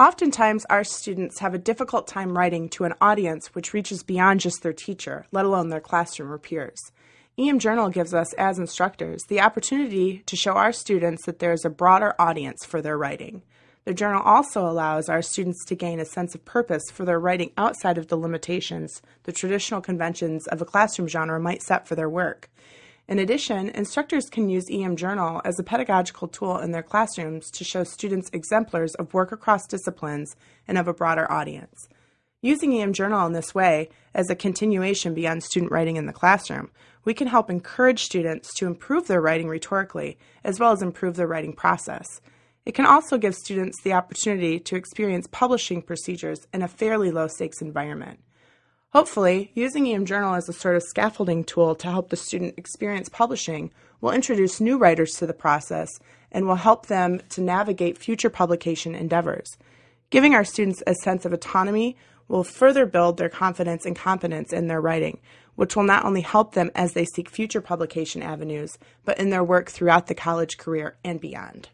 Oftentimes, our students have a difficult time writing to an audience which reaches beyond just their teacher, let alone their classroom or peers. EM Journal gives us, as instructors, the opportunity to show our students that there is a broader audience for their writing. The journal also allows our students to gain a sense of purpose for their writing outside of the limitations the traditional conventions of a classroom genre might set for their work. In addition, instructors can use EM Journal as a pedagogical tool in their classrooms to show students exemplars of work across disciplines and of a broader audience. Using EM Journal in this way, as a continuation beyond student writing in the classroom, we can help encourage students to improve their writing rhetorically, as well as improve their writing process. It can also give students the opportunity to experience publishing procedures in a fairly low stakes environment. Hopefully, using EM Journal as a sort of scaffolding tool to help the student experience publishing will introduce new writers to the process and will help them to navigate future publication endeavors. Giving our students a sense of autonomy will further build their confidence and competence in their writing, which will not only help them as they seek future publication avenues, but in their work throughout the college career and beyond.